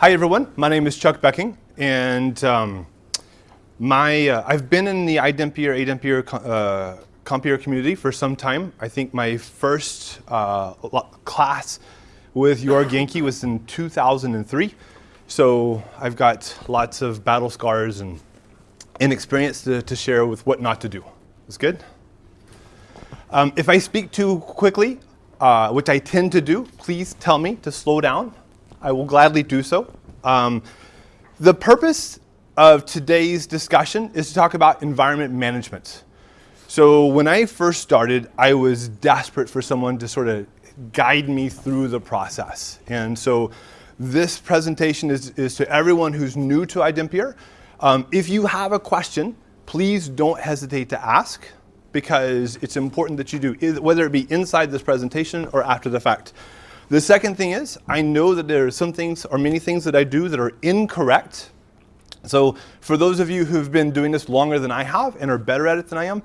Hi everyone, my name is Chuck Boecking, and um, my uh, I've been in the iDempiere, ADempiere uh, Compiere community for some time. I think my first uh, class with Jorg Janke was in 2003, so I've got lots of battle scars and inexperience to, to share with what not to do. Is good? Um, if I speak too quickly, uh, which I tend to do, please tell me to slow down. I will gladly do so. Um, the purpose of today's discussion is to talk about environment management. So when I first started, I was desperate for someone to sort of guide me through the process. And so this presentation is, is to everyone who's new to iDempiere. Um, if you have a question, please don't hesitate to ask because it's important that you do, whether it be inside this presentation or after the fact. The second thing is, I know that there are some things or many things that I do that are incorrect. So for those of you who've been doing this longer than I have and are better at it than I am,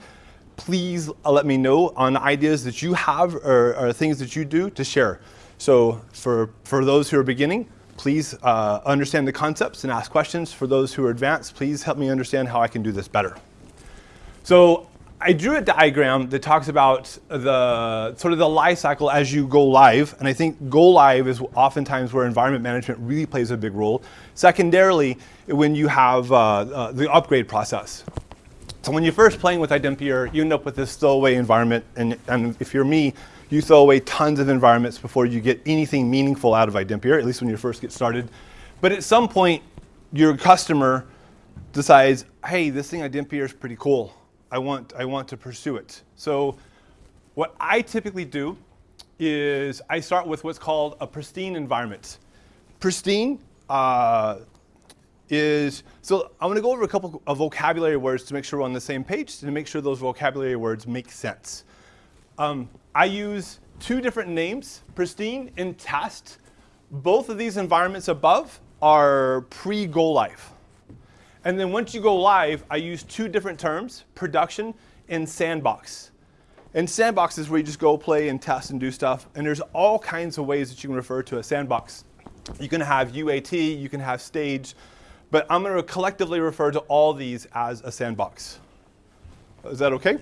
please uh, let me know on ideas that you have or, or things that you do to share. So for, for those who are beginning, please uh, understand the concepts and ask questions. For those who are advanced, please help me understand how I can do this better. So I drew a diagram that talks about the sort of the life cycle as you go live, and I think go live is oftentimes where environment management really plays a big role. Secondarily, when you have uh, uh, the upgrade process. So when you're first playing with iDempiere, you end up with this throwaway environment, and, and if you're me, you throw away tons of environments before you get anything meaningful out of iDempiere, at least when you first get started. But at some point, your customer decides, hey, this thing iDempiere is pretty cool. I want, I want to pursue it. So what I typically do is I start with what's called a pristine environment. Pristine uh, is, so I'm gonna go over a couple of vocabulary words to make sure we're on the same page, to make sure those vocabulary words make sense. Um, I use two different names, pristine and test. Both of these environments above are pre-go live. And then once you go live, I use two different terms, production and sandbox. And sandbox is where you just go play and test and do stuff. And there's all kinds of ways that you can refer to a sandbox. You can have UAT, you can have stage, but I'm going to collectively refer to all these as a sandbox. Is that okay?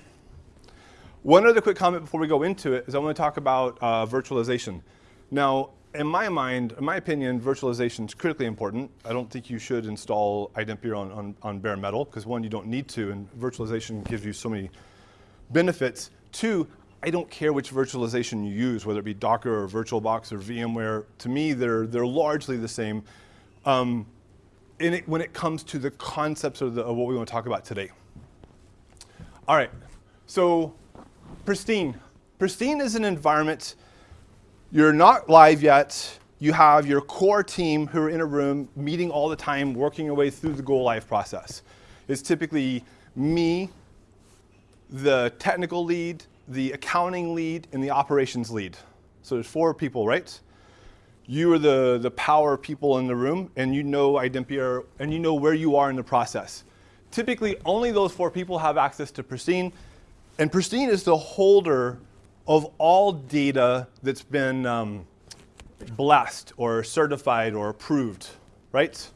One other quick comment before we go into it is I want to talk about uh, virtualization. Now, in my mind, in my opinion, virtualization is critically important. I don't think you should install iDempiere on, on, on bare metal, because one, you don't need to, and virtualization gives you so many benefits. Two, I don't care which virtualization you use, whether it be Docker or VirtualBox or VMware. To me, they're, they're largely the same um, it, when it comes to the concepts of, the, of what we want to talk about today. All right, so Pristine. Pristine is an environment you're not live yet. You have your core team who are in a room meeting all the time, working your way through the go live process. It's typically me, the technical lead, the accounting lead, and the operations lead. So there's four people, right? You are the, the power people in the room, and you know iDempiere, and you know where you are in the process. Typically, only those four people have access to Pristine, and Pristine is the holder of all data that's been um, blessed or certified or approved, right?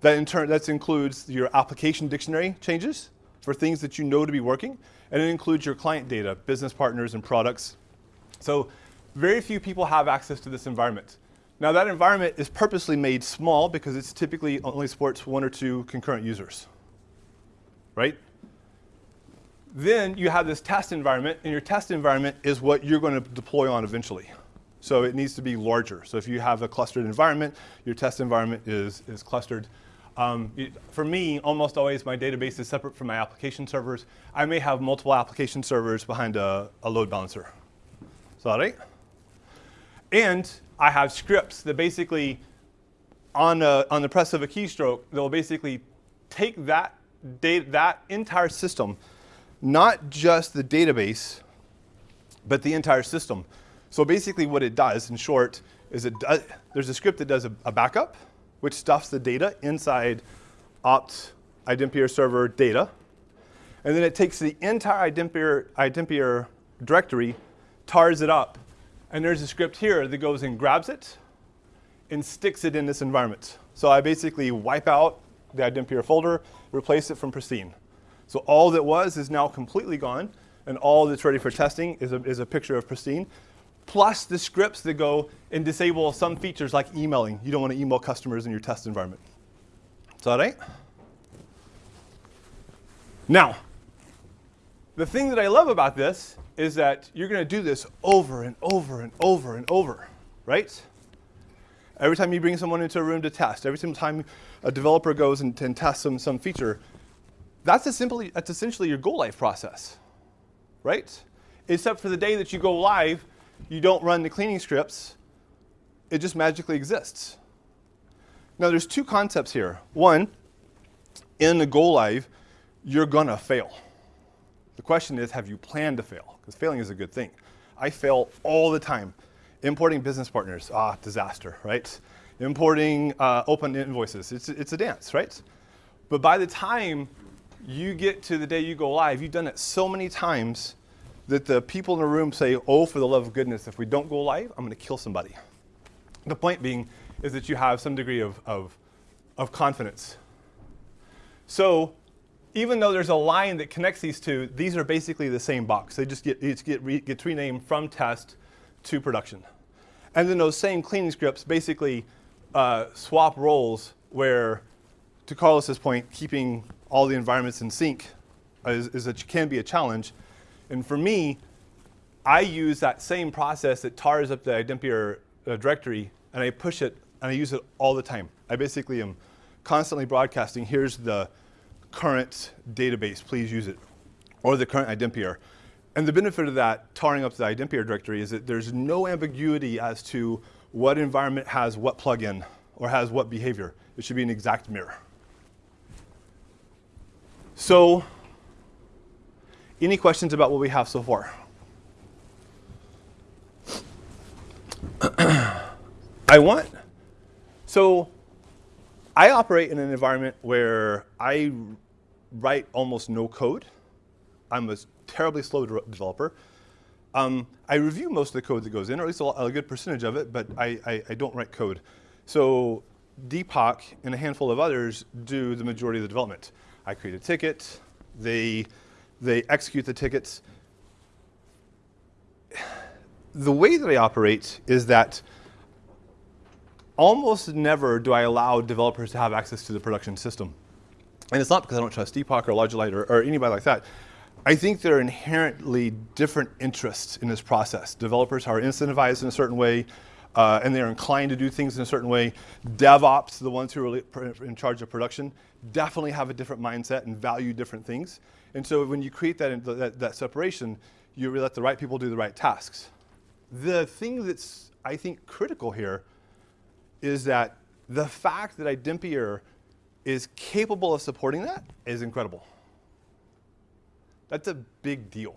That in turn, that includes your application dictionary changes for things that you know to be working, and it includes your client data, business partners and products. So very few people have access to this environment. Now that environment is purposely made small because it's typically only supports one or two concurrent users, right? Then you have this test environment, and your test environment is what you're going to deploy on eventually. So it needs to be larger. So if you have a clustered environment, your test environment is, is clustered. Um, it, for me, almost always my database is separate from my application servers. I may have multiple application servers behind a, a load balancer. Is that right? And I have scripts that basically, on, a, on the press of a keystroke, they'll basically take that, data, that entire system not just the database, but the entire system. So basically what it does, in short, is it does, there's a script that does a, a, backup, which stuffs the data inside opt iDempiere server data. And then it takes the entire iDempiere, iDempiere directory, tars it up. And there's a script here that goes and grabs it and sticks it in this environment. So I basically wipe out the iDempiere folder, replace it from pristine. So all that was is now completely gone, and all that's ready for testing is a, is a picture of pristine, plus the scripts that go and disable some features like emailing. You don't want to email customers in your test environment. Is that right? Now, the thing that I love about this is that you're going to do this over and over and over and over, right? Every time you bring someone into a room to test, every time a developer goes and, and tests some, some feature, that's, simply, that's essentially your go live process, right? Except for the day that you go live, you don't run the cleaning scripts. It just magically exists. Now, there's two concepts here. One, in the go live, you're going to fail. The question is, have you planned to fail? Because failing is a good thing. I fail all the time. Importing business partners, ah, disaster, right? Importing uh, open invoices, it's, it's a dance, right? But by the time you get to the day you go live, you've done it so many times that the people in the room say, oh, for the love of goodness, if we don't go live, I'm going to kill somebody. The point being is that you have some degree of, of, of confidence. So even though there's a line that connects these two, these are basically the same box. They just get, get, re, get renamed from test to production. And then those same cleaning scripts basically uh, swap roles where, to Carlos's point, keeping all the environments in sync is, is a, can be a challenge. And for me, I use that same process that tars up the iDempiere uh, directory, and I push it, and I use it all the time. I basically am constantly broadcasting, here's the current database, please use it, or the current iDempiere. And the benefit of that, tarring up the iDempiere directory, is that there's no ambiguity as to what environment has what plugin or has what behavior. It should be an exact mirror. So, any questions about what we have so far? I want, so I operate in an environment where I write almost no code. I'm a terribly slow de developer. Um, I review most of the code that goes in, or at least a, a good percentage of it, but I, I, I, don't write code. So Deepak and a handful of others do the majority of the development. I create a ticket, they, they execute the tickets. The way that I operate is that almost never do I allow developers to have access to the production system. And it's not because I don't trust Deepak or Logilite or, or anybody like that. I think there are inherently different interests in this process. Developers are incentivized in a certain way, uh, and they're inclined to do things in a certain way. DevOps, the ones who are in charge of production, definitely have a different mindset and value different things. And so when you create that, that, that separation, you let the right people do the right tasks. The thing that's, I think, critical here is that the fact that iDempiere is capable of supporting that is incredible. That's a big deal,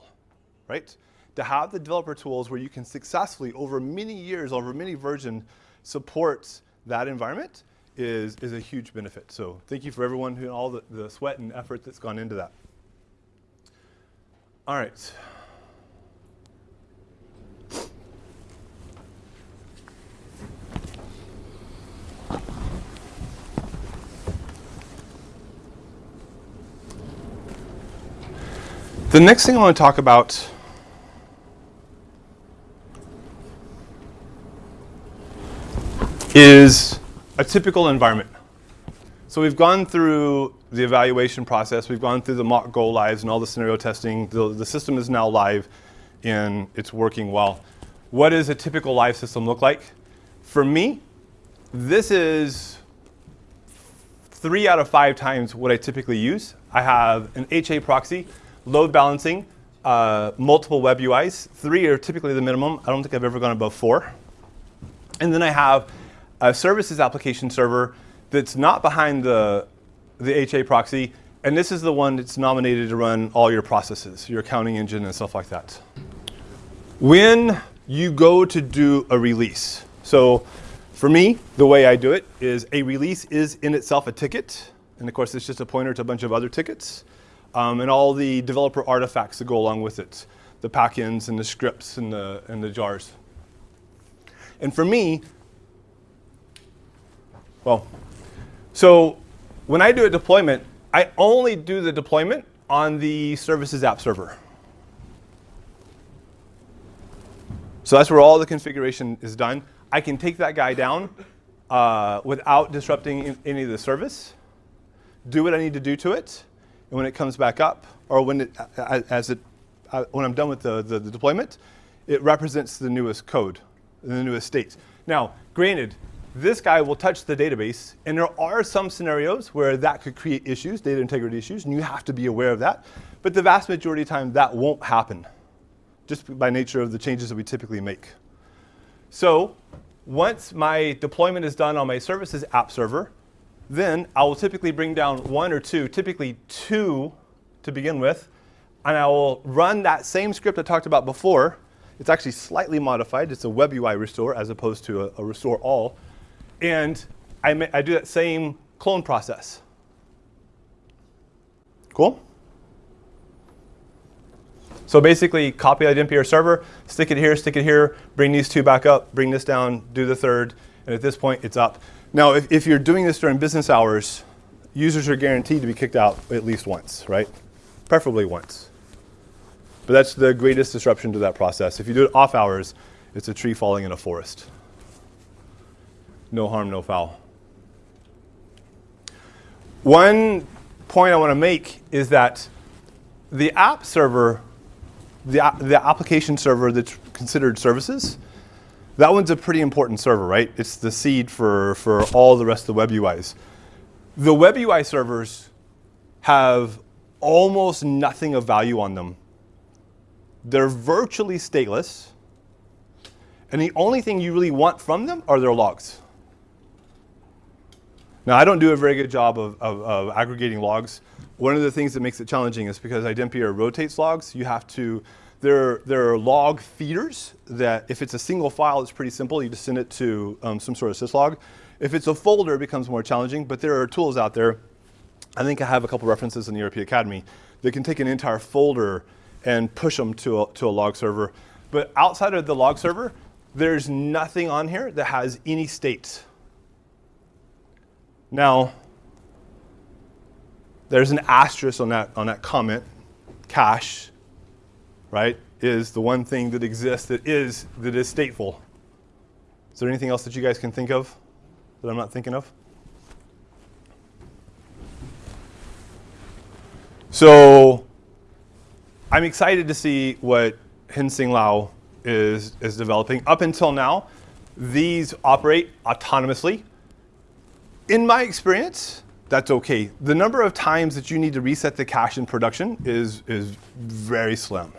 right? To have the developer tools where you can successfully, over many years, over many versions, support that environment is, is a huge benefit. So thank you for everyone who all the, the sweat and effort that's gone into that. All right. The next thing I want to talk about is a typical environment. So we've gone through the evaluation process, we've gone through the mock go lives and all the scenario testing. The, the system is now live and it's working well. What does a typical live system look like? For me, this is three out of five times what I typically use. I have an HA proxy load balancing, uh, multiple web UIs. Three are typically the minimum. I don't think I've ever gone above four. And then I have a services application server that's not behind the, the HA proxy, and this is the one that's nominated to run all your processes, your accounting engine and stuff like that. When you go to do a release, so for me, the way I do it is a release is in itself a ticket, and of course it's just a pointer to a bunch of other tickets um, and all the developer artifacts that go along with it, the packins and the scripts and the, and the jars. And for me, Well, so when I do a deployment, I only do the deployment on the services app server. So that's where all the configuration is done. I can take that guy down uh, without disrupting any of the service, do what I need to do to it, and when it comes back up, or when it, as it, uh, when I'm done with the, the, the deployment, it represents the newest code, the newest states. Now, granted, this guy will touch the database, and there are some scenarios where that could create issues, data integrity issues, and you have to be aware of that. But the vast majority of time, that won't happen, just by nature of the changes that we typically make. So once my deployment is done on my services app server, then I will typically bring down one or two, typically two to begin with, and I will run that same script I talked about before. It's actually slightly modified. It's a web UI restore as opposed to a, a restore all. And I, I do that same clone process. Cool? So basically, copy that NPR server, stick it here, stick it here, bring these two back up, bring this down, do the third, and at this point, it's up. Now, if, if you're doing this during business hours, users are guaranteed to be kicked out at least once, right? Preferably once. But that's the greatest disruption to that process. If you do it off hours, it's a tree falling in a forest. No harm, no foul. One point I want to make is that the app server the, the application server that's considered services, that one's a pretty important server, right? It's the seed for, for all the rest of the web UIs. The web UI servers have almost nothing of value on them. They're virtually stateless. And the only thing you really want from them are their logs. Now, I don't do a very good job of, of, of aggregating logs. One of the things that makes it challenging is because iDempiere rotates logs, you have to, there, there are log feeders that if it's a single file, it's pretty simple. You just send it to um, some sort of syslog. If it's a folder, it becomes more challenging, but there are tools out there. I think I have a couple references in the ERP Academy that can take an entire folder and push them to a, to a log server. But outside of the log server, there's nothing on here that has any states. Now, there's an asterisk on that, on that comment, cache, right, is the one thing that exists that is, that is stateful. Is there anything else that you guys can think of that I'm not thinking of? So I'm excited to see what Heng Sin Low is, is developing. Up until now, these operate autonomously in my experience, that's okay. The number of times that you need to reset the cache in production is, is very slim.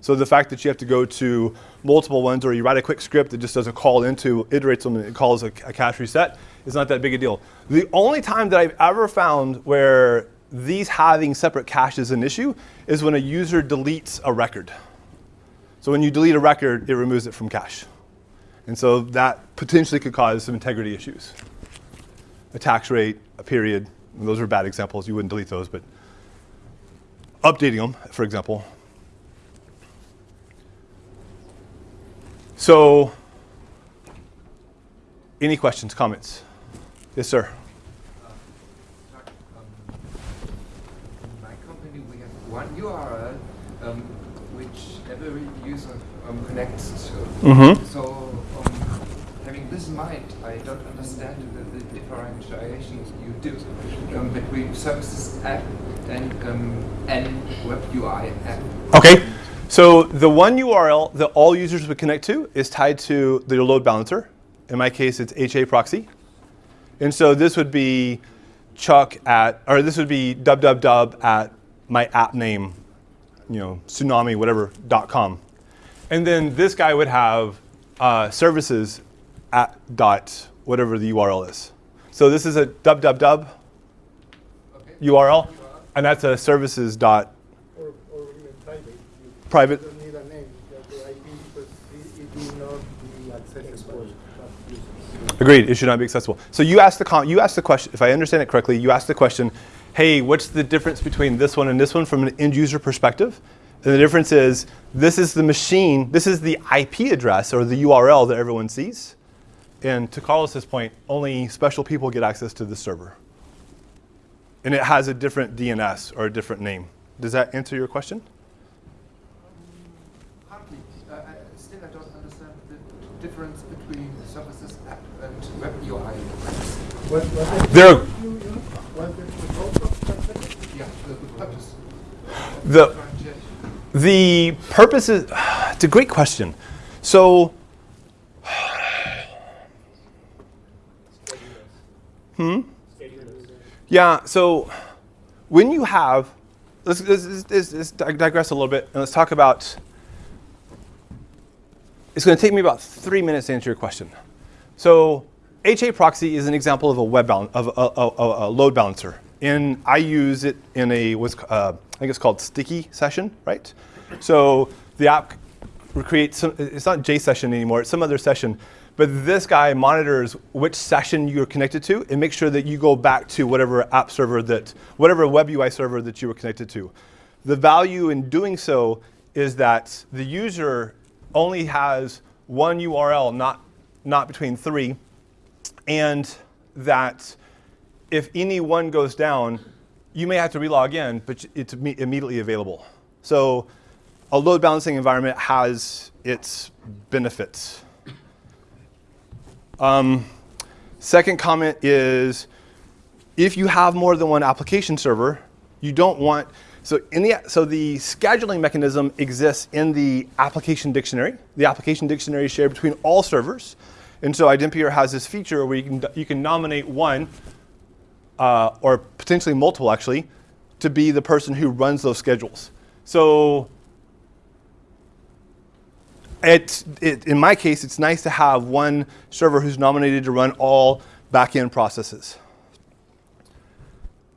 So the fact that you have to go to multiple ones or you write a quick script that just does a call into, iterates them and it calls a, a cache reset is not that big a deal. The only time that I've ever found where these having separate caches is an issue is when a user deletes a record. So when you delete a record, it removes it from cache. And so that potentially could cause some integrity issues a tax rate, a period. Those are bad examples. You wouldn't delete those, but updating them, for example. So any questions, comments? Yes, sir. my company, we have one URL um, which every user um, connects to. Mm -hmm. So, um, having this in mind, I don't understand the you do um, between services app and um, and web UI app. Okay. So the one URL that all users would connect to is tied to the load balancer. In my case, it's HA proxy. And so this would be chuck at, or this would be www at my app name, you know, tsunami, whatever, dot com. And then this guy would have uh, services at dot whatever the URL is. So this is a www okay. URL, and that's a services dot. Or, or even private. private. Need a name, just the IP because it, it will not be accessible. Agreed. It should not be accessible. So you asked the you asked the question. If I understand it correctly, you asked the question, "Hey, what's the difference between this one and this one from an end user perspective?" And the difference is this is the machine. This is the IP address or the URL that everyone sees. And to Carlos's point, only special people get access to the server. And it has a different DNS or a different name. Does that answer your question? Partly. Uh, I, still, I don't understand the difference between services app and web UI. What, what There- you, you, what the result of that? Yeah, the, the purpose. The purpose is, it's a great question. So, hmm? Yeah, so when you have, let's, let's, let's, let's digress a little bit and let's talk about, it's going to take me about three minutes to answer your question. So HA proxy is an example of a web balance, of a, a, a, load balancer. And I use it in a, what's, uh, I think it's called sticky session, right? So the app creates, some, it's not J session anymore, it's some other session. But this guy monitors which session you're connected to and makes sure that you go back to whatever app server that, whatever web UI server that you were connected to. The value in doing so is that the user only has one URL, not, not between three, and that if any one goes down, you may have to relog in, but it's immediately available. So a load balancing environment has its benefits. Um, second comment is if you have more than one application server, you don't want, so, in the, so the scheduling mechanism exists in the application dictionary. The application dictionary is shared between all servers. And so iDempiere has this feature where you can, you can nominate one, uh, or potentially multiple actually, to be the person who runs those schedules. So it, in my case, it's nice to have one server who's nominated to run all backend processes.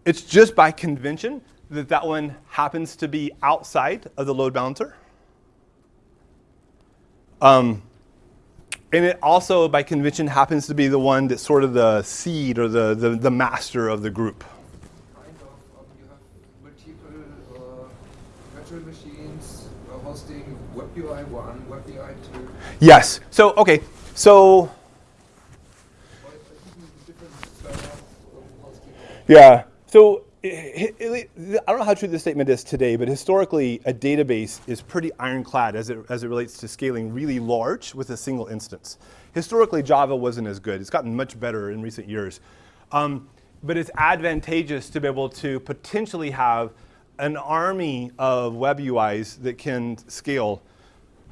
It's just by convention that that one happens to be outside of the load balancer. Um, and it also, by convention, happens to be the one that's sort of the seed or the, the, the master of the group. Kind of, um, multiple uh, virtual machines uh, hosting WebUI 1, WebUI 2, Yes. So, okay. So, or even different servers hosting. Yeah. So I don't know how true this statement is today, but historically, a database is pretty ironclad as it, as it relates to scaling really large with a single instance. Historically, Java wasn't as good. It's gotten much better in recent years. Um, but it's advantageous to be able to potentially have an army of web UIs that can scale.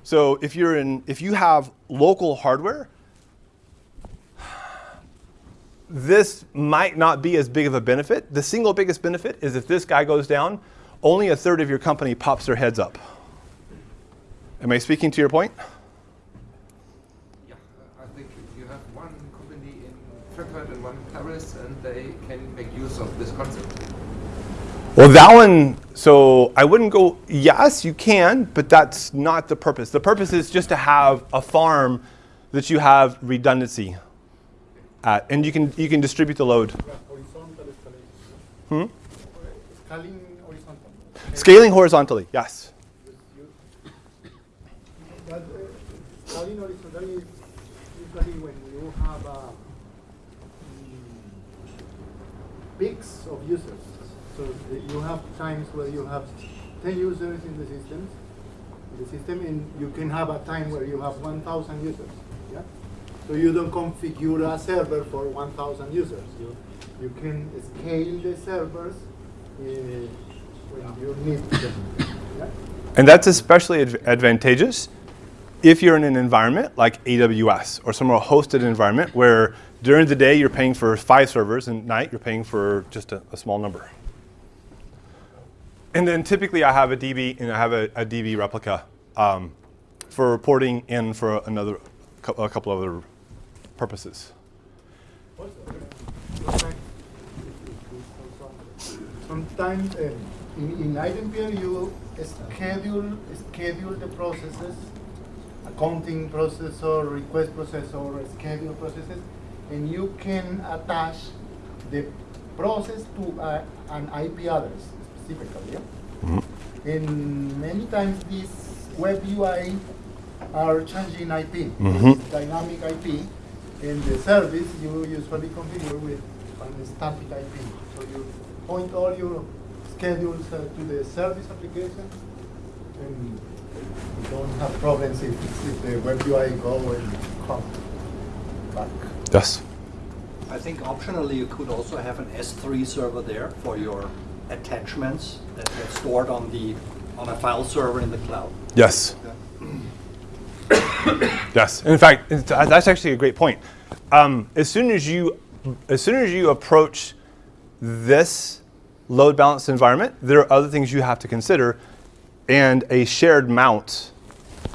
So if you're in, if you have local hardware, this might not be as big of a benefit. The single biggest benefit is if this guy goes down, only a third of your company pops their heads up. Am I speaking to your point? Yeah, I think you have one company in Frankfurt and one in Paris, and they can make use of this concept. Well, that one, so I wouldn't go, yes, you can, but that's not the purpose. The purpose is just to have a farm that you have redundancy at, and you can, you can distribute the load. Hmm? Scaling horizontal. Scaling horizontally, yes. But uh, scaling horizontally is usually when you have uh, mm, peaks of users. So you have times where you have 10 users in the system, in the system, and you can have a time where you have 1,000 users. Yeah. So you don't configure a server for 1,000 users. You you can scale the servers uh, when you need them. Yeah. And that's especially adv- advantageous if you're in an environment like AWS or some more hosted environment where during the day you're paying for five servers and at night you're paying for just a, a small number. And then typically I have a DB and I have a, a DB replica um, for reporting and for another a couple of other purposes. Sometimes um, in, in you schedule schedule the processes, accounting processor, request processor, schedule processes, and you can attach the process to a, an IP address specifically. Yeah? And many times these web UI are changing IP, Mhm. dynamic IP, in the service, you usually configure with an static IP. So you point all your schedules uh, to the service application, and you don't have problems if, if the web UI go and come back. Yes. I think optionally you could also have an S3 server there for your attachments that get stored on the on a file server in the cloud. Yes. yes. In fact, it's- that's actually a great point. Um, as soon as you, as soon as you approach this load balanced environment, there are other things you have to consider, and a shared mount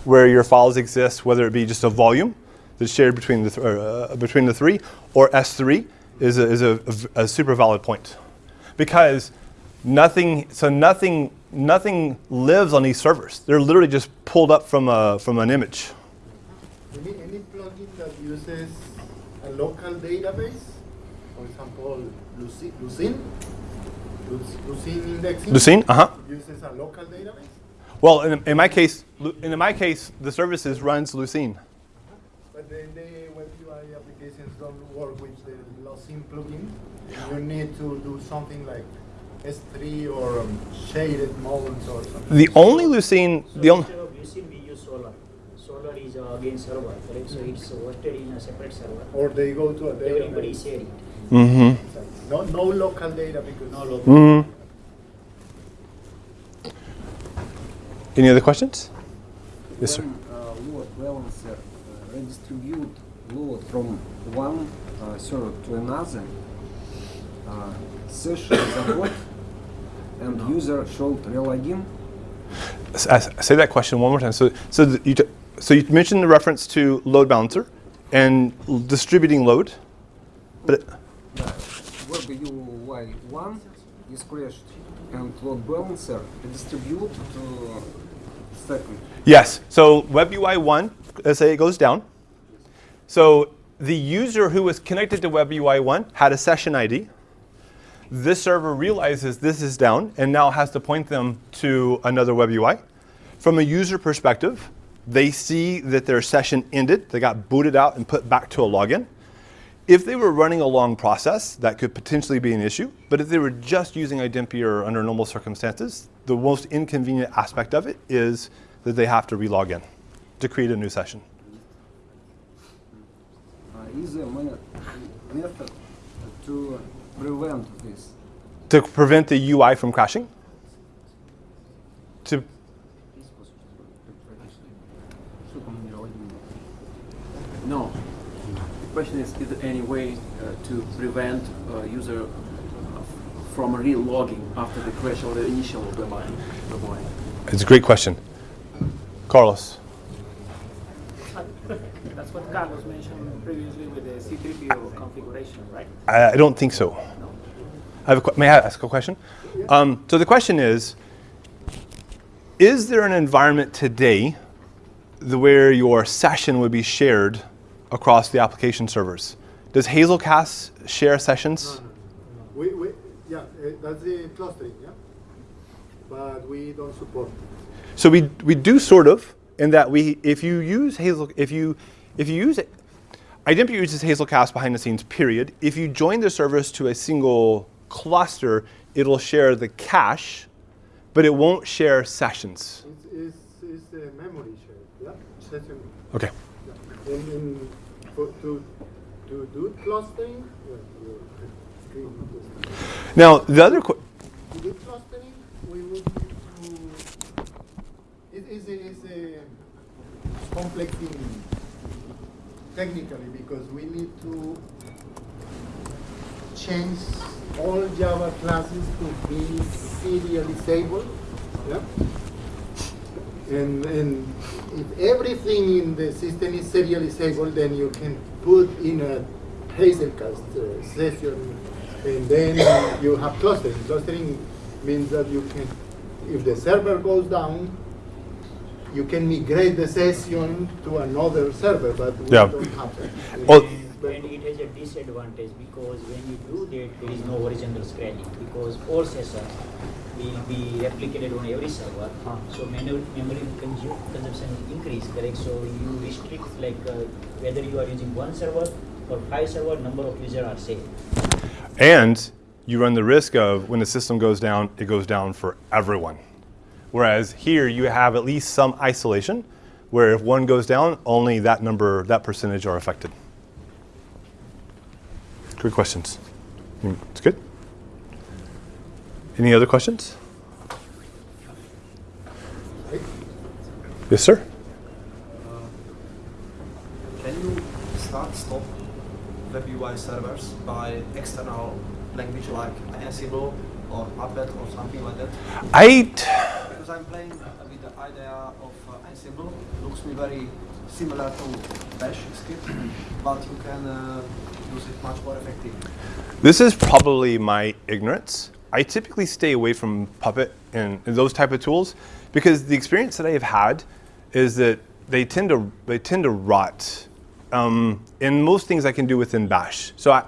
where your files exist, whether it be just a volume that's shared between the th- uh, between the three, or S3 is a, is a, a- a super valid point, because nothing. So nothing nothing lives on these servers. They're literally just pulled up from a from an image. Any, any plugin that uses a local database, for example, Lucene, Lucene, Luc- Lucene indexing. Lucene, uh huh. Uses a local database. Well, in, in my case, in my case, the services runs Lucene. But then the web UI applications don't work with the Lucene plugin. You need to do something like S3 or um, shaded modes or something. The only Lucene, So the only instead Lucene, we use Solr. Solr is uh, again server, correct? So it's hosted in a separate server. Or they go to a Everybody database. share it. mm-hmm. No, no local data because No local. Mm-hmm. Any other questions? Yes, sir. When uh, load balancer uh, redistribute load from one uh, server to another, uh, session is abort and user should relogin. S- say that question one more time. So, so you so you mentioned the reference to load balancer and distributing load, but it- Web UI 1 is crashed and load balancer redistribute to second. yes. So WebUI one, let's say it goes down. So the user who was connected to WebUI one had a session ID. This server realizes this is down and now has to point them to another web UI. From a user perspective, they see that their session ended, they got booted out and put back to a login. If they were running a long process, that could potentially be an issue. But if they were just using iDempiere under normal circumstances, the most inconvenient aspect of it is that they have to relog in to create a new session. Uh, is a method to prevent this. To prevent the UI from crashing? To No. The question is, is there any way uh, to prevent uh, user uh, from re-logging after the crash or the initial WebI? WebI? It's a great question. Carlos. That's what Carlos mentioned previously with the C3PO configuration, right? I, I don't think so. I have a, may I ask a question? Um, so the question is, is there an environment today the, where your session would be shared across the application servers? Does Hazelcast share sessions? We, we, yeah, uh, that's the clustering, yeah? But we don't support. So we, we do sort of, in that we, if you use Hazel, if you, if you use, it, iDempiere uses Hazelcast behind the scenes, period. If you join the service to a single cluster, it'll share the cache, but it won't share sessions. It's, it's, it's a memory share, yeah? Session. Okay. Yeah. And, and for, to, to do clustering, yeah, you- screen not this. Now, the other, question. To do clustering, we would need to, it is a, is a complex thing technically because we need to change all Java classes to be serializable. Yeah? And, and if everything in the system is serializable, then you can put in a Hazelcast uh, session, and then you have clustering. Clustering means that you can, if the server goes down, you can migrate the session to another server, but we Yeah. don't have that. Well- And it has a disadvantage because when you do that, there is no horizontal scaling because all sessions will be replicated on every server. So memory, memory consumption will increase, correct? So you restrict like uh, whether you are using one server or five server, number of users are same. And you run the risk of when the system goes down, it goes down for everyone. Whereas here you have at least some isolation where if one goes down, only that number, that percentage are affected. Good questions. It's good. Any other questions? Yes, sir. Can you start stop web UI servers by external language like Ansible or Puppet or something like that? I, Because I'm playing with the idea of uh, Ansible, looks me very similar to Bash script, but you can uh, use it much more effectively. This is probably my ignorance. I typically stay away from Puppet and, and those type of tools because the experience that I have had is that they tend to they tend to rot. Um, in most things I can do within Bash, so I,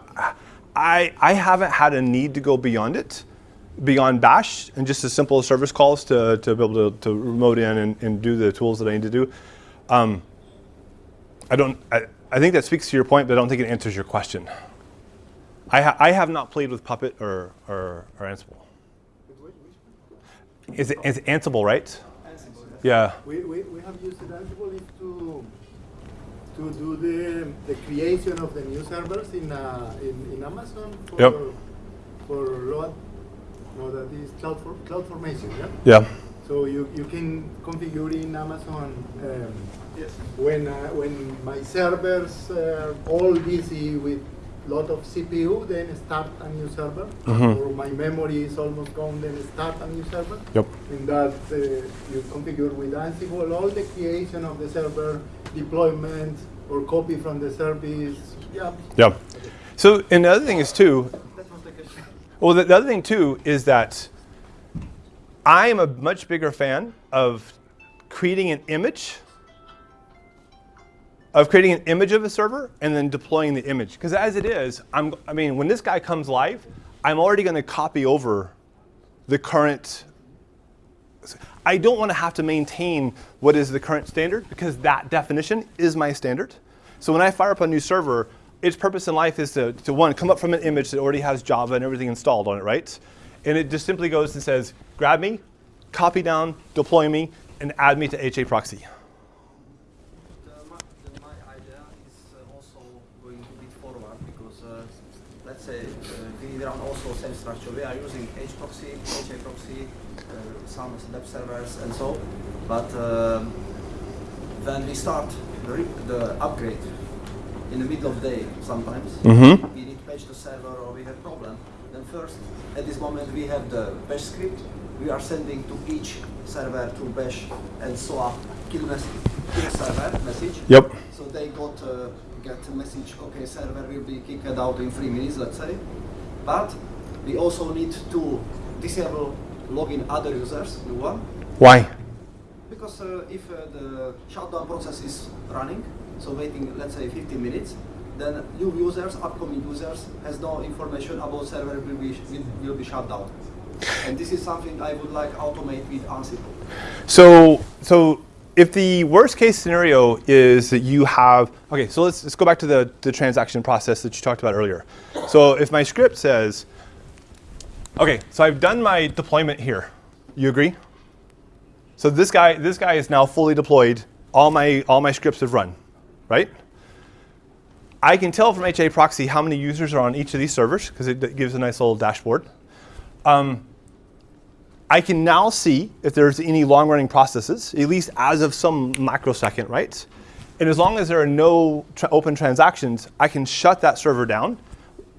I I haven't had a need to go beyond it, beyond Bash and just as simple as service calls to, to be able to, to remote in and, and do the tools that I need to do. Um, I don't. I, I think that speaks to your point, but I don't think it answers your question. I, ha- I have not played with Puppet or, or, or Ansible. Is it, is Ansible, right? Ansible. Yeah. We, we, we have used Ansible to to do the, the creation of the new servers in uh, in, in Amazon for Yep. for load. No, that is cloud for, cloud formation. Yeah. Yeah. So you, you can configure in Amazon um, Yes. when uh, when my servers uh, all busy with lot of CPU, then start a new server. Mhm. Or my memory is almost gone, then start a new server. Yep. And that uh, you configure with Ansible all the creation of the server, deployment, or copy from the service. Yeah. Yeah. So, and the other thing is too, That was the question. Well, the, the other thing too is that I am a much bigger fan of creating an image, of creating an image of a server and then deploying the image. Because as it is, I'm, I mean, when this guy comes live, I'm already going to copy over the current. I don't want to have to maintain what is the current standard because that definition is my standard. So when I fire up a new server, its purpose in life is to, to one, come up from an image that already has Java and everything installed on it, right? And it just simply goes and says, grab me, copy down, deploy me, and add me to HA proxy. My, idea is uh, also going a bit forward because uh, let's say uh, we run also same structure. We are using HProxy, HA proxy, uh, some web servers and so. But um, when we start the, the upgrade in the middle of the day sometimes, Mm -hmm. we need to patch the server or we have problem. Then first, at this moment we have the bash script. We are sending to each server to bash and so kill message, kill server message. Yep. So they got uh, get a message. Okay, server will be kicked out in three minutes, let's say. But we also need to disable login other users, new one, Why? because uh, if uh, the shutdown process is running, so waiting, let's say 15 minutes, then new users, upcoming users, has no information about server will be will, be shut down. And this is something I would like automate with Ansible. So, so if the worst case scenario is that you have, okay, so let's, let's go back to the, the transaction process that you talked about earlier. So if my script says, okay, so I've done my deployment here. You agree? So this guy, this guy is now fully deployed. All my, all my scripts have run, right? I can tell from HA proxy how many users are on each of these servers because it, gives a nice little dashboard. Um, I can now see if there's any long running processes, at least as of some microsecond, right? And as long as there are no tra- open transactions, I can shut that server down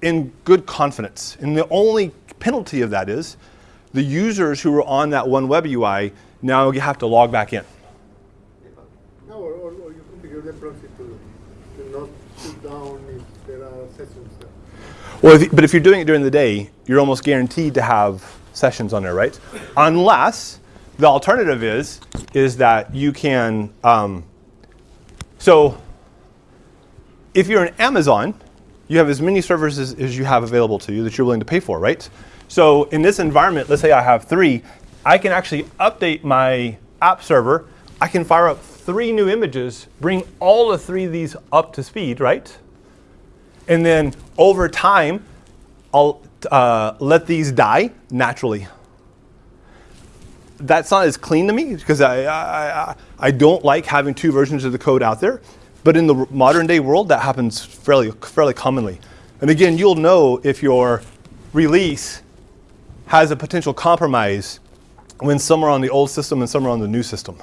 in good confidence. And the only penalty of that is the users who were on that one web UI now you have to log back in. No, or, or you configure the proxy to, to not shut down if there are sessions there. Well, if, but if you're doing it during the day, you're almost guaranteed to have sessions on there, right? Unless the alternative is is that you can. Um, so, if you're in Amazon, you have as many servers as, as you have available to you that you're willing to pay for, right? So, in this environment, let's say I have three, I can actually update my app server. I can fire up three new images, bring all the three of these up to speed, right? And then over time, I'll uh, let these die naturally. That's not as clean to me because I, I, I, don't like having two versions of the code out there. But in the modern day world, that happens fairly, fairly commonly. And again, you'll know if your release has a potential compromise when some are on the old system and some are on the new system.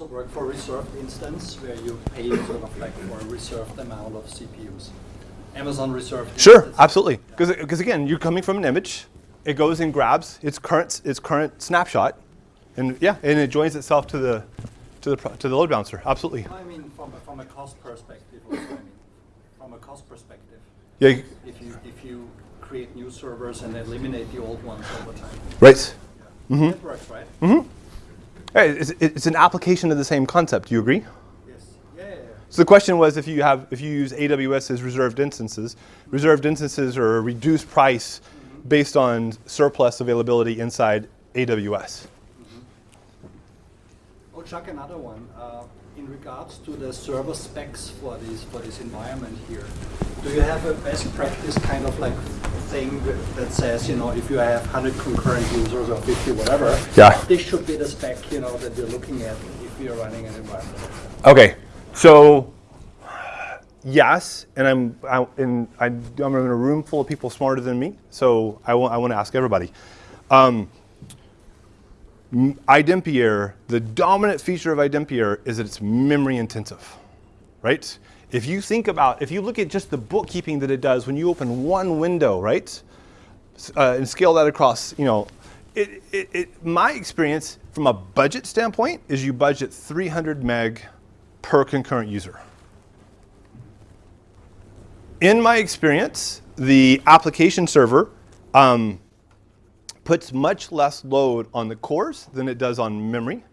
Also work for reserved instance where you pay sort of like for a reserved amount of CPUs? Amazon reserved Sure, instance? absolutely. Because again, you're coming from an image. It goes and grabs its current its current snapshot, and yeah, and it joins itself to the to the to the load balancer. Absolutely. I mean, from a, from a cost perspective, also, I mean, from a cost perspective, Yeah. if you if you create new servers and eliminate the old ones over time, Right. Mm-hmm. that works, right? Hey, It's, it's an application of the same concept. Do you agree? Yes. Yeah. yeah, yeah. So the question was if you have if you use AWS as reserved instances, reserved instances are a reduced price based on surplus availability inside AWS. Oh, Chuck, another one. Uh, in regards to the server specs for this for this environment here, do you have a best practice kind of like thing that- says, you know, if you have 100 concurrent users or 50, whatever, Yeah. this should be the spec, you know, that you're looking at if you're running an environment. Okay, so yes, and I'm I, and I, I'm in a room full of people smarter than me, so I want I want to ask everybody. Um, iDempiere, the dominant feature of iDempiere is that it's memory intensive, right? If you think about, if you look at just the bookkeeping that it does when you open one window, right, uh, and scale that across, you know, it, it, it, my experience from a budget standpoint is you budget 300 meg per concurrent user. In my experience, the application server um, puts much less load on the cores than it does on memory.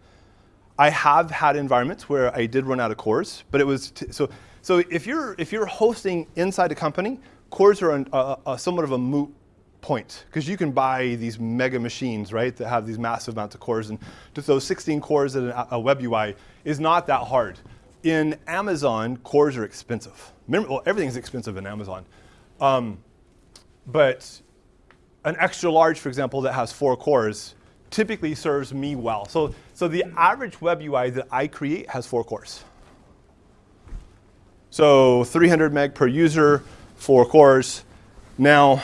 I have had environments where I did run out of cores, but it was so. So if you're if you're hosting inside a company, cores are an, a, a somewhat of a moot point because you can buy these mega machines, right, that have these massive amounts of cores, and to throw 16 cores in a, a web UI is not that hard. In Amazon, cores are expensive. Mem- well, everything's expensive in Amazon, um, but an extra large, for example, that has four cores typically serves me well. So, so the average web UI that I create has four cores. So 300 meg per user, four cores. Now,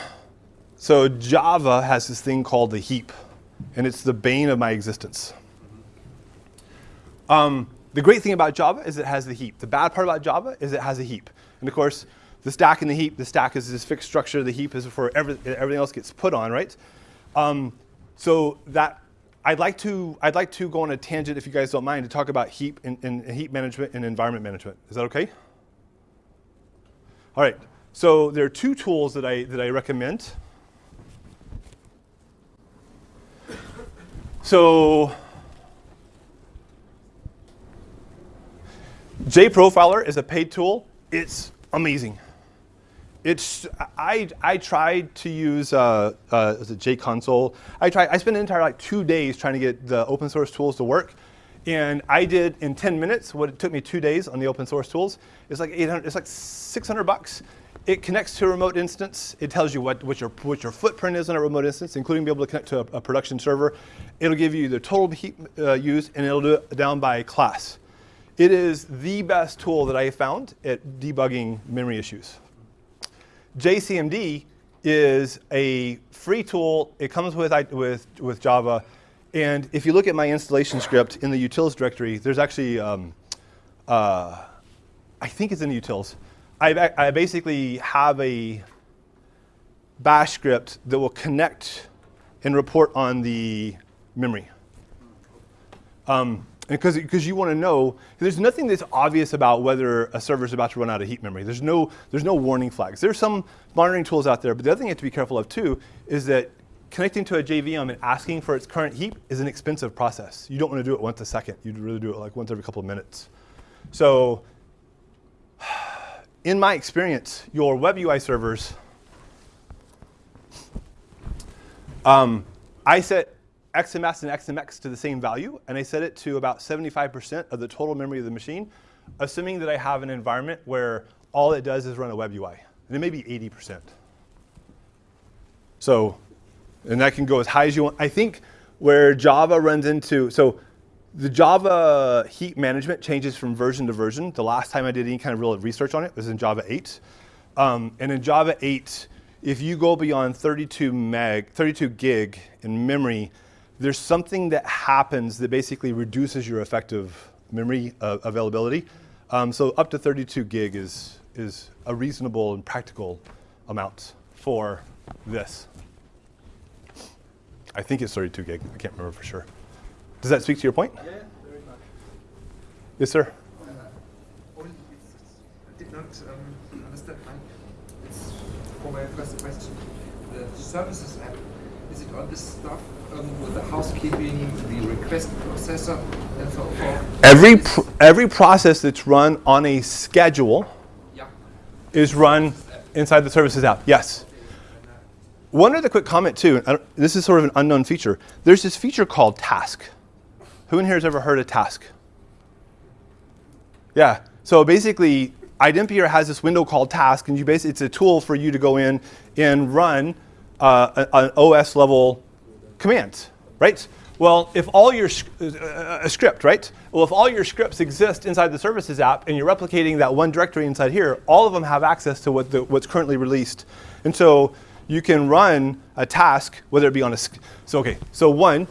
so Java has this thing called the heap, and it's the bane of my existence. Um, the great thing about Java is it has the heap. The bad part about Java is it has a heap. And of course, the stack and the heap, the stack is this fixed structure, the heap is for every, everything else gets put on, right? Um, so that I'd like to I'd like to go on a tangent, if you guys don't mind, to talk about heap and, and heap management and environment management. Is that okay? All right. So there are two tools that I that I recommend. So JProfiler is a paid tool. It's amazing. It's I I tried to use uh, uh, JConsole. I tried. I spent an entire like two days trying to get the open source tools to work, and I did in 10 minutes what it took me two days on the open source tools. It's like 800. It's like 600 bucks. It connects to a remote instance. It tells you what, what your what your footprint is on a remote instance, including being able to connect to a, a production server. It'll give you the total heap uh, used, and it'll do it down by class. It is the best tool that I found at debugging memory issues. JCMD is a free tool. It comes with, with, with Java. And if you look at my installation script in the utils directory, there's actually, um, uh, I think it's in the utils. I, I basically have a bash script that will connect and report on the memory. Um, because because you want to know, there's nothing that's obvious about whether a server is about to run out of heap memory. There's no there's no warning flags. There's some monitoring tools out there, but the other thing you have to be careful of too is that connecting to a JVM and asking for its current heap is an expensive process. You don't want to do it once a second. You'd really do it like once every couple of minutes. So, in my experience, your web UI servers, um, I set XMS and XMX to the same value, and I set it to about 75% of the total memory of the machine, assuming that I have an environment where all it does is run a web UI. And it may be 80%. So, and that can go as high as you want. I think where Java runs into, so the Java heap management changes from version to version. The last time I did any kind of real research on it was in Java 8. Um, and in Java 8, if you go beyond 32 meg, 32 gig in memory, there's something that happens that basically reduces your effective memory uh, availability. Um, so up to 32 gig is, is a reasonable and practical amount for this. I think it's 32 gig. I can't remember for sure. Does that speak to your point? Yeah, very much. Yes, sir. Uh, only it's- I did not um, understand. my- It's for my first question. The services app, is it all this stuff um, with the housekeeping, the request processor, and so forth? Every, pr every process that's run on a schedule Yeah. is run inside the services app. Yes. One other quick comment too. This is sort of an unknown feature. There's this feature called Task. Who in here has ever heard of Task? Yeah. So basically, iDempiere has this window called Task, and you basically it's a tool for you to go in and run uh, an OS level command, right? Well, if all your uh, a script, right? Well, if all your scripts exist inside the services app, and you're replicating that one directory inside here, all of them have access to what the, what's currently released, and so you can run a task, whether it be on a. So okay, so one,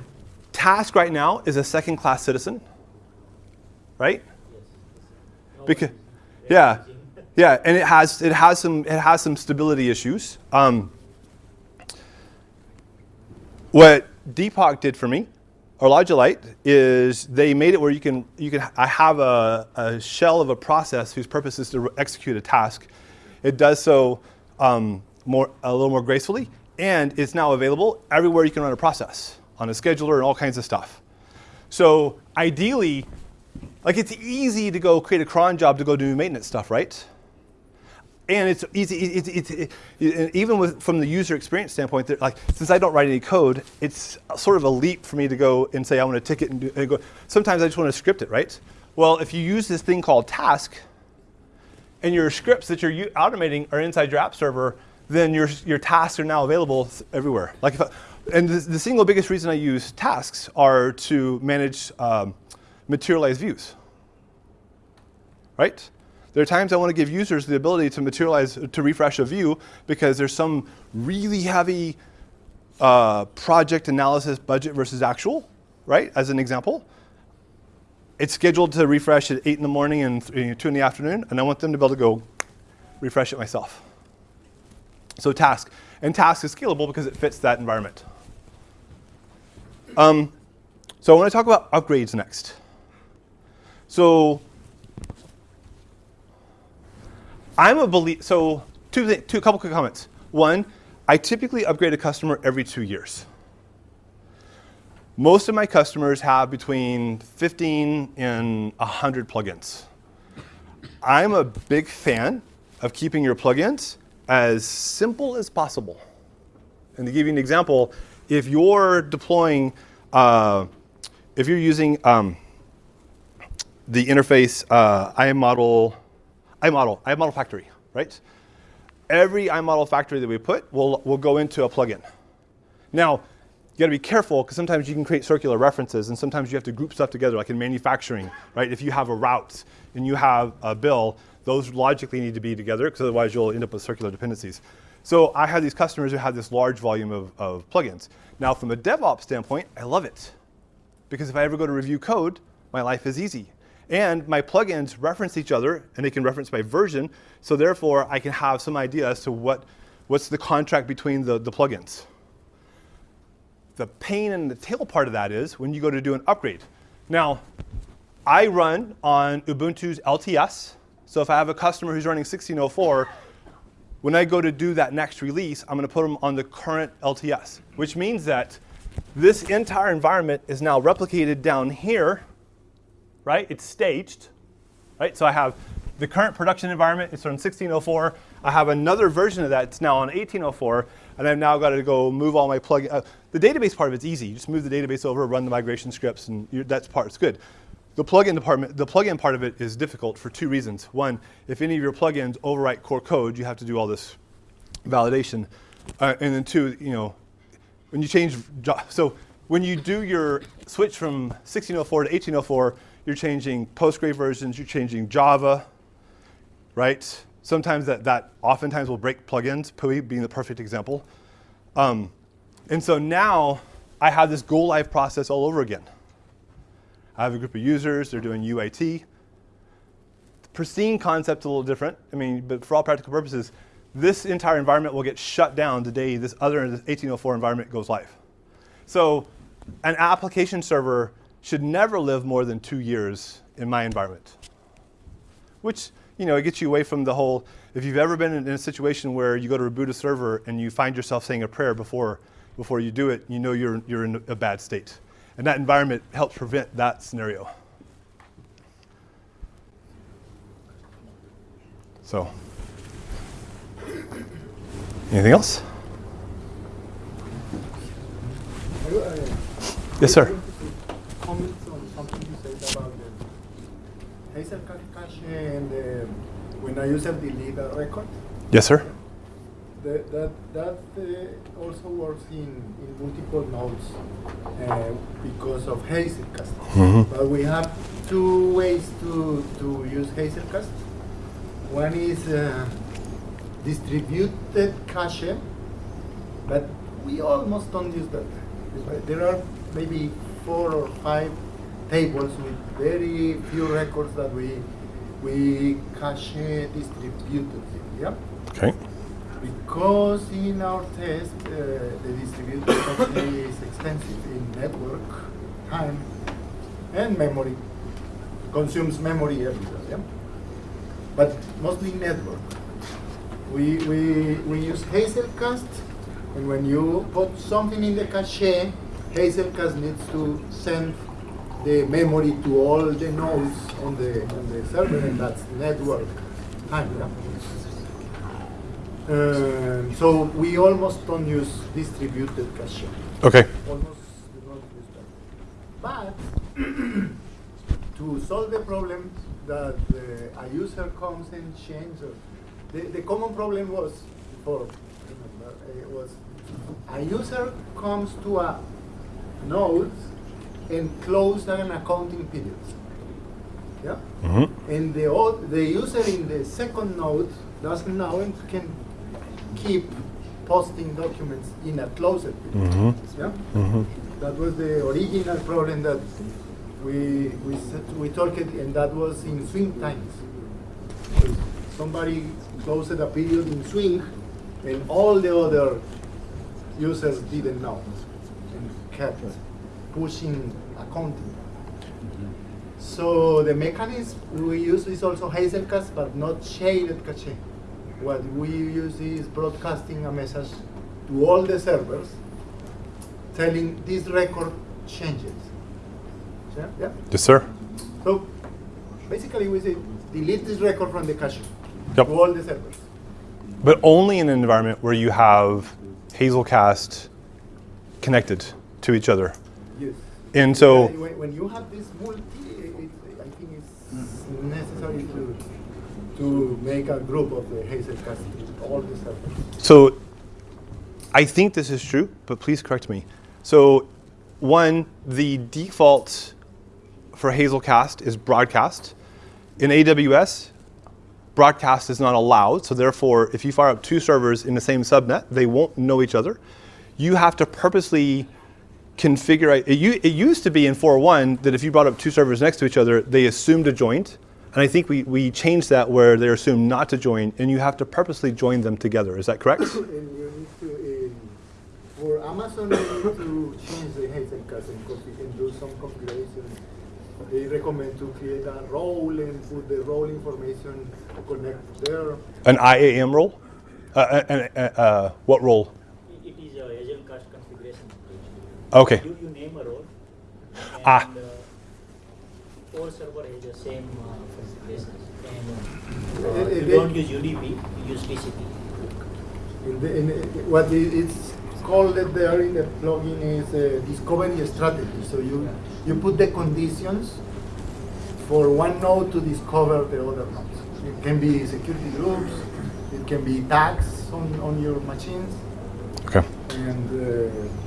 task right now is a second-class citizen, right? Because, yeah, yeah, and it has it has some it has some stability issues. Um, what Deepak did for me, or Logilite, is they made it where you can you can I have a, a shell of a process whose purpose is to execute a task. It does so um, more a little more gracefully, and it's now available everywhere you can run a process on a scheduler and all kinds of stuff. So ideally, like it's easy to go create a cron job to go do maintenance stuff, right? And it's easy. It's, it's, it, it, even with, from the user experience standpoint, like since I don't write any code, it's sort of a leap for me to go and say I want to ticket and, do, and go. Sometimes I just want to script it, right? Well, if you use this thing called task, and your scripts that you're automating are inside your app server, then your, your tasks are now available everywhere. Like if I, and the, the single biggest reason I use tasks are to manage um, materialized views. Right? There are times I want to give users the ability to materialize, to refresh a view because there's some really heavy uh, project analysis budget versus actual, right? As an example. It's scheduled to refresh at 8 in the morning and th- 2 in the afternoon, and I want them to be able to go refresh it myself. So task. And task is scalable because it fits that environment. Um, so I want to talk about upgrades next. So I'm a believe. So two, thi- two, couple quick comments. One, I typically upgrade a customer every two years. Most of my customers have between 15 and 100 plugins. I'm a big fan of keeping your plugins as simple as possible. And to give you an example, if you're deploying, uh, if you're using um, the interface uh, iModel, iModel, iModel Factory, right? Every iModel Factory that we put will, will go into a plugin. Now, you got to be careful because sometimes you can create circular references and sometimes you have to group stuff together, like in manufacturing, right? If you have a route and you have a bill, those logically need to be together because otherwise you'll end up with circular dependencies. So I have these customers who have this large volume of, of plugins. Now, from a DevOps standpoint, I love it because if I ever go to review code, my life is easy. And my plugins reference each other and they can reference my version, so therefore I can have some idea as to what, what's the contract between the, the plugins. The pain in the tail part of that is when you go to do an upgrade. Now, I run on Ubuntu's LTS, so if I have a customer who's running 1604, when I go to do that next release, I'm going to put them on the current LTS, which means that this entire environment is now replicated down here, right? It's staged, right? So I have the current production environment, it's on 1604. I have another version of that, it's now on 1804. and I've now got to go move all my plug. Uh, the database part of it's easy. You just move the database over, run the migration scripts, and that's part's good. The plugin department, the plugin part of it is difficult for two reasons. One, if any of your plugins overwrite core code, you have to do all this validation, uh, and then two, you know, when you change, so when you do your switch from 1604 to 1804, you're changing Postgre versions, you're changing Java, right? Sometimes that, that oftentimes will break plugins, PUI being the perfect example. Um, and so now I have this go live process all over again. I have a group of users, they're doing UAT. The pristine concept's a little different. I mean, but for all practical purposes, this entire environment will get shut down the day this other 1804 environment goes live. So an application server should never live more than two years in my environment, which you know, it gets you away from the whole, if you've ever been in, a situation where you go to a server and you find yourself saying a prayer before, before you do it, you know you're, you're in a bad state. And that environment helps prevent that scenario. So, anything else? Yes, sir. Comment on something you said about the Hazel cache and the, when a user delete a record. Yes, sir. The, that that uh, also works in, in multiple nodes uh, because of Hazelcast. Mm -hmm. But we have two ways to, to use Hazelcast. One is uh, distributed cache, but we almost don't use that. There are maybe four or five tables with very few records that we we cache distributed. Yeah. Okay. Because in our test, uh, the distributed is expensive in network, time, and memory. Consumes memory everywhere. Yeah. But mostly network. We we we use Hazelcast, and when you put something in the cache, Hazelcast needs to send the memory to all the nodes on the on the server, and that's network time. Yeah? Um, so we almost don't use distributed caching. Okay. Almost do not use that. But to solve the problem that uh, a user comes and changes, the, the common problem was before remember, it was a user comes to a node and close an accounting period. Yeah? Mm -hmm. And the, the user in the second node doesn't know and can keep posting documents in a closed period. Mm -hmm. Yeah? Mm -hmm. That was the original problem that we we we talked, and that was in swing times. Somebody closed a period in swing, and all the other users didn't know and kept pushing accounting. Mm-hmm. So the mechanism we use is also Hazelcast, but not shared cache. What we use is broadcasting a message to all the servers telling this record changes. Yeah? yeah? Yes, sir. So basically we say delete this record from the cache yep. to all the servers. But only in an environment where you have Hazelcast connected to each other. Yes. And so when, when you have this multi, it, I think it's necessary to to make a group of the Hazelcast all the servers. So I think this is true, but please correct me. So one, the default for Hazelcast is broadcast. In AWS, broadcast is not allowed. So therefore, if you fire up two servers in the same subnet, they won't know each other. You have to purposely configure, it, it used to be in 4.1 that if you brought up two servers next to each other, they assumed a joint. And I think we, we changed that where they're assumed not to join, and you have to purposely join them together. Is that correct? and you need to, for Amazon, you need to change the Hazelcast and, and do some configuration. They recommend to create a role and put the role information to connect there. An IAM role? Uh, uh, uh, uh, what role? It is a Hazelcast configuration. Okay. You, you name a role. Ah. And, uh, all server has the same uh, configuration. And uh, you don't use UDP, you use TCP. In the, in what it's called there in the plugin is a discovery strategy. So you you put the conditions for one node to discover the other nodes. It can be security groups, it can be tags on, on your machines, Okay. and uh,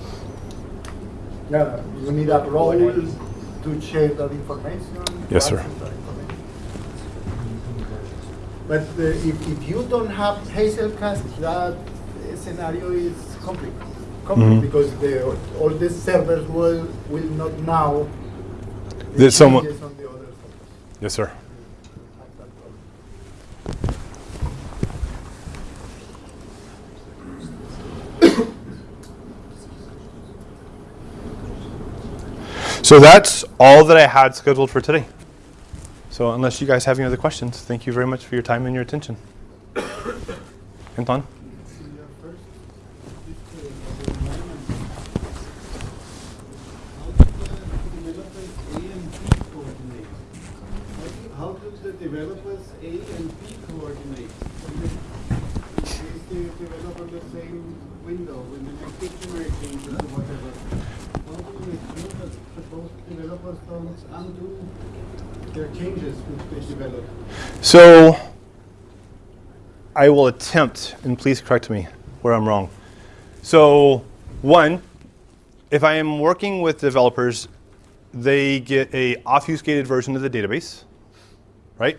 yeah, you need a role to share that information. Yes, sir. information. But uh, if, if you don't have Hazelcast, that uh, scenario is complicated. complicated Mhm. Because the, all the servers will, will not know the That someone- on the other. Yes, sir. So that's all that I had scheduled for today. So unless you guys have any other questions, thank you very much for your time and your attention. Anton? Developers A and B coordinate? The same window when the changes or whatever? How do we make sure developers don't undo their changes which they develop? So I will attempt, and please correct me where I'm wrong. So, one, if I am working with developers, they get a obfuscated version of the database, right?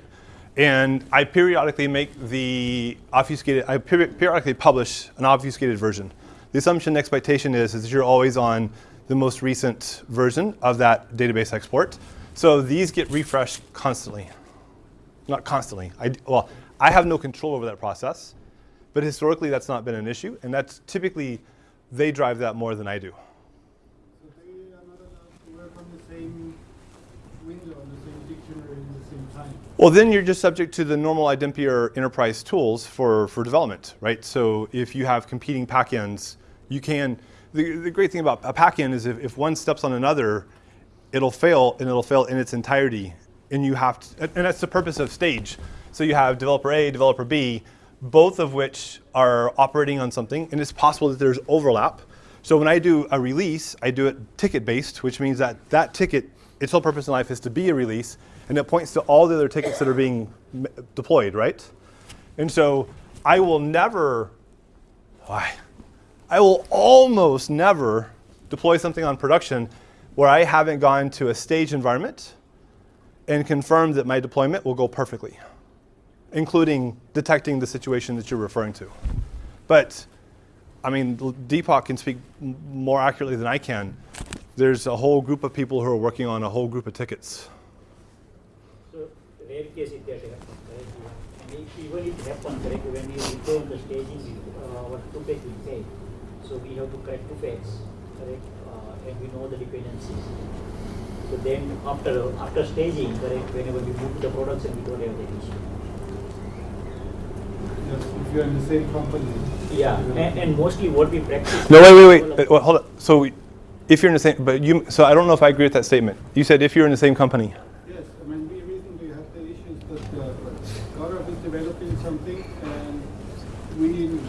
And I periodically make the obfuscated, I peri- periodically publish an obfuscated version. The assumption and expectation is, is that you're always on the most recent version of that database export. So these get refreshed constantly. Not constantly. I, well, I have no control over that process, but historically that's not been an issue, and that's typically, they drive that more than I do. So they are not allowed to work on the same window, on the same dictionary the same time. Well, then you're just subject to the normal iDempiere enterprise tools for, for development, right? So if you have competing pack-ins, you can, the, the great thing about a pack-in is if, if one steps on another, it'll fail and it'll fail in its entirety. And you have to, and that's the purpose of stage. So you have developer A, developer B, both of which are operating on something, and it's possible that there's overlap. So when I do a release, I do it ticket based, which means that that ticket, its whole purpose in life is to be a release, and it points to all the other tickets that are being deployed, right? And so I will never, why? I will almost never deploy something on production where I haven't gone to a stage environment and confirmed that my deployment will go perfectly, including detecting the situation that you're referring to. But, I mean, Deepak can speak more accurately than I can. There's a whole group of people who are working on a whole group of tickets. Happens, correct? If it happens, when you return the staging, uh, fail. So we have to correct two phase, correct, uh, and we know the dependencies. So then after, after staging, correct, whenever we move to the production, we don't have that issue. If you're in the same company. Yeah, and, and mostly what we practice. No, wait, wait, wait. Uh, well, hold on. So we- if you're in the same, but you, so I don't know if I agree with that statement. You said if you're in the same company. Yes, I mean, we recently had the issues that uh, Gaurav is developing something and we,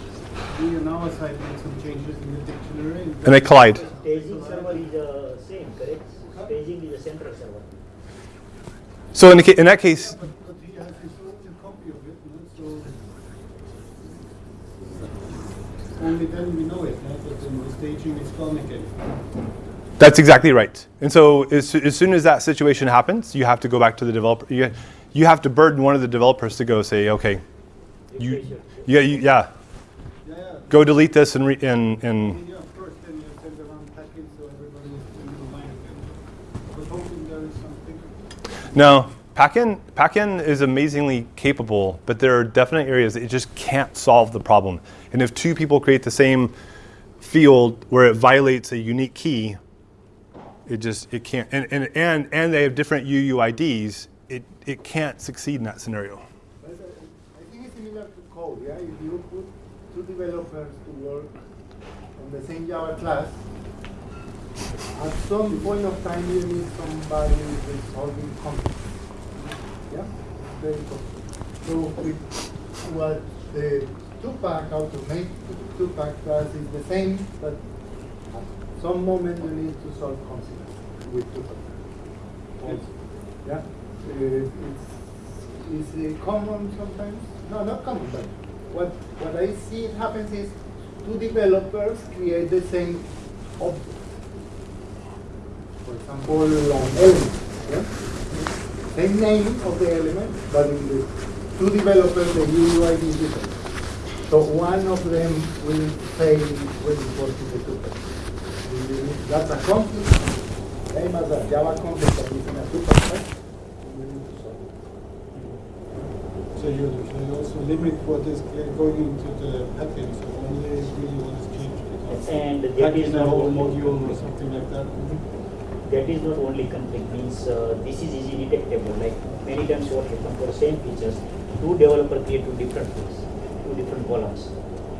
we on our side made some changes in the dictionary. And they collide. So in, the, in that case, only then we know it. That's exactly right. And so as, as soon as that situation happens, you have to go back to the developer. You, you have to burden one of the developers to go say, okay, you, you, yeah, Yeah, yeah. go delete this and, re, and, and mean, yeah, of course, then you send around packets so everybody is in the line again. But hoping there is something. No, Packin, Packin is amazingly capable, but there are definite areas that it just can't solve the problem. And if two people create the same field where it violates a unique key, it just, it can't, and, and, and, and they have different UUIDs, it, it can't succeed in that scenario. But, uh, I think it's similar to code, yeah? If you put two developers to work on the same Java class, at some point of time you need somebody resolving conflict. Yeah? Very cool. So with what the two-pack, how to make two-pack class is the same, but at some moment you need to solve conflict with two-pack. Yeah, Uh, it's, it's uh, common sometimes. No, not common, but what what I see it happens is two developers create the same object. For example, an element. Yeah? Same name of the element, but in the two developers, the UUID is different. So one of them will fail when it goes to the two That's a conflict, same as a Java conflict that is in a two We need to solve it. So you, you also limit what is going into the package, so only really what is changed because And that pack is in a not whole module or something like that. That is not only conflict means uh, this is easy detectable. Like many times what happens for the same features two developer create two different things two different columns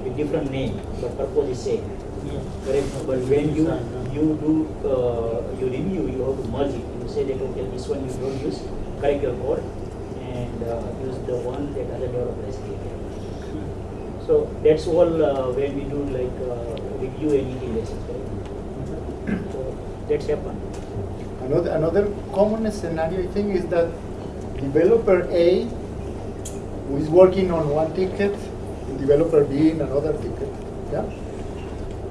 with different name but purpose is same. Yeah. but when you you do uh, you review you have to merge it. You say that okay this one you don't use correct your code and uh, use the one that other developer has created. So that's all uh, when we do like uh, review any correct so that's happened Another, another common scenario, I think, is that developer A, who is working on one ticket, and developer B in another ticket, yeah?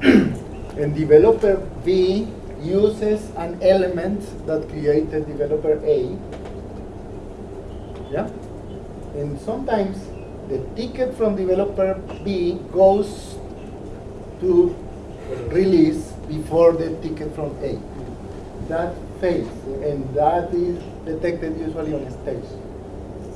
and developer B uses an element that created developer A, yeah? And sometimes the ticket from developer B goes to release before the ticket from A that fails, and that is detected usually on stage.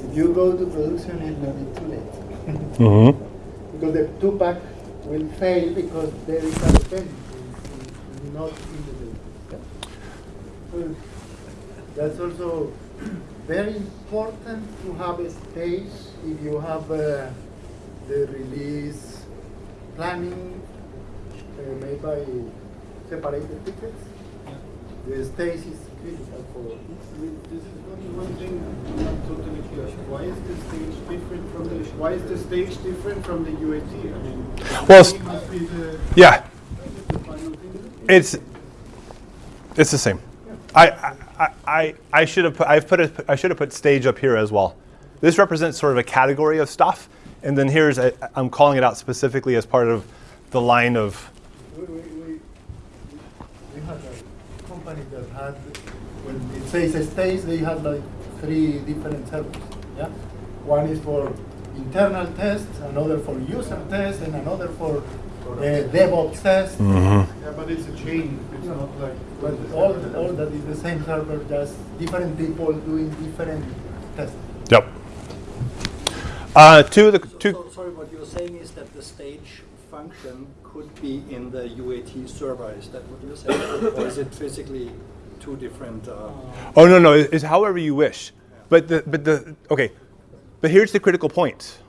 If you go to production, it will be too late. Mm-hmm. because the two-pack will fail because there is a dependency not in the data. That's also very important to have a stage if you have uh, the release planning uh, made by separated tickets. The stage is critical for This is only one thing I'm not totally clear. Why is the stage different from the why is the stage different from the UAT? I mean, Well, must be the, Yeah, the it's it's the same. I I, I, I should have put, I've put a, I should have put stage up here as well. This represents sort of a category of stuff, and then here's a, I'm calling it out specifically as part of the line of We, we, we, we had a company that had, when it says a stage, they have like three different servers. Yeah, one is for internal tests, another for user tests, and another for uh, DevOps tests. Yeah, but it's a chain. It's not like. But all, all that is the same server, just different people doing different tests. yep. Uh, two of the So, two. so, sorry, what you're saying is that the stage function could be in the UAT server. Is that what you're saying, or is it physically two different? Uh, Oh no no, it's however you wish. But the but the okay, but here's the critical point.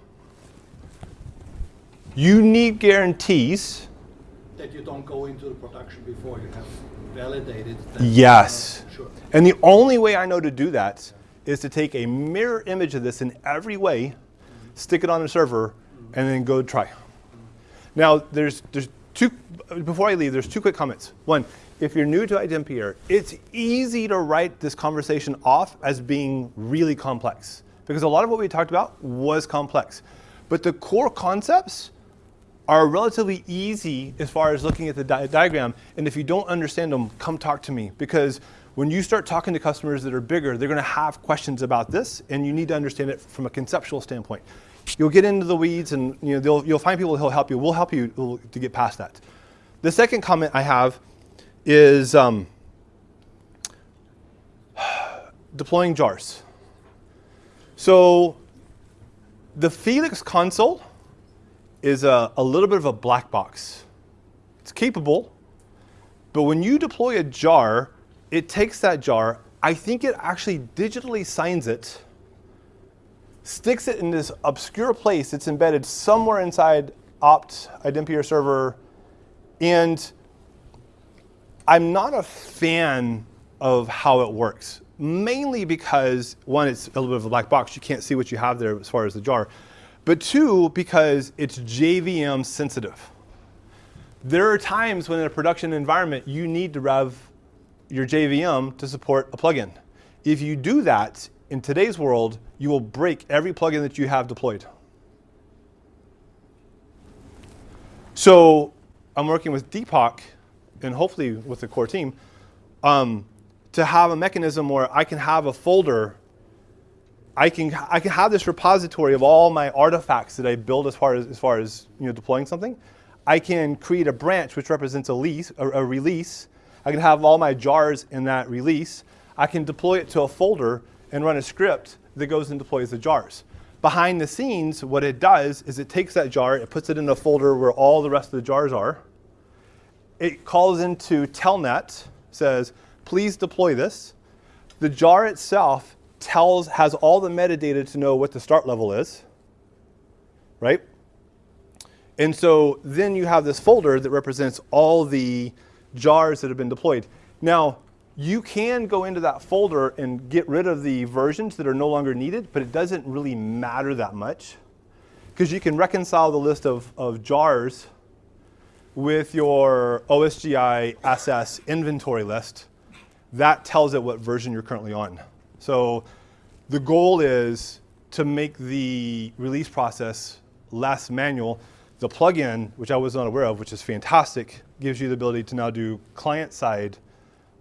You need guarantees. that you don't go into the production before you have validated. That Yes. Sure. And the only way I know to do that is to take a mirror image of this in every way, stick it on a server, and then go try. Now, there's, there's two, before I leave, there's two quick comments. One, if you're new to iDempiere, it's easy to write this conversation off as being really complex because a lot of what we talked about was complex. But the core concepts are relatively easy as far as looking at the di- diagram. And if you don't understand them, come talk to me because when you start talking to customers that are bigger, they're going to have questions about this, and you need to understand it from a conceptual standpoint. You'll get into the weeds, and you know you'll find people who'll help you. We'll help you to get past that. The second comment I have is um, deploying jars. So the Felix console is a, a little bit of a black box. It's capable, but when you deploy a jar, it takes that jar, I think it actually digitally signs it, sticks it in this obscure place it's embedded somewhere inside opt idempiere server, and I'm not a fan of how it works, mainly because one, it's a little bit of a black box. You can't see what you have there as far as the jar. but two, because it's JVM sensitive. There are times when in a production environment you need to rev your JVM to support a plugin. If you do that in today's world, you will break every plugin that you have deployed. So I'm working with Deepak and hopefully with the core team um, to have a mechanism where I can have a folder. I can, I can have this repository of all my artifacts that I build as far as, as far as you know, deploying something. I can create a branch which represents a, lease, a, a release. I can have all my jars in that release. I can deploy it to a folder and run a script that goes and deploys the jars. Behind the scenes, what it does is it takes that jar, it puts it in a folder where all the rest of the jars are. It calls into Telnet, says, please deploy this. The jar itself tells, has all the metadata to know what the start level is, right? And so then you have this folder that represents all the jars that have been deployed. Now, you can go into that folder and get rid of the versions that are no longer needed, but it doesn't really matter that much because you can reconcile the list of, of jars with your OSGI SS inventory list. That tells it what version you're currently on. So the goal is to make the release process less manual. The plugin, which I was not aware of, which is fantastic, gives you the ability to now do client-side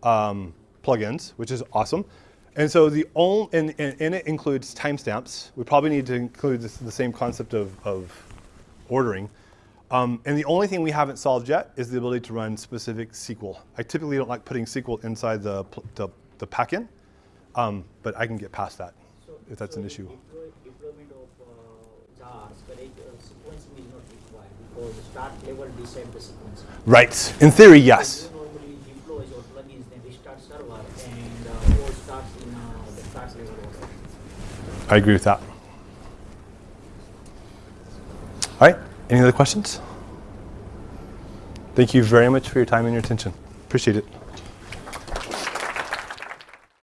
um, plugins, which is awesome. And so the only, and, and, and it includes timestamps. We probably need to include this, the same concept of, of ordering. Um, and the only thing we haven't solved yet is the ability to run specific SQL. I typically don't like putting SQL inside the, the, the pack-in, um, but I can get past that So, if that's so an issue. Deployment of uh, correct? Uh, sequencing is not required because start level decide the sequence. Right. In theory, yes. You normally deploy your plugins, then restart server, and uh, all starts in uh, the start level order. I agree with that. All right. Any other questions? Thank you very much for your time and your attention. Appreciate it.